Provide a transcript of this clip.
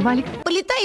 тебе, Полетает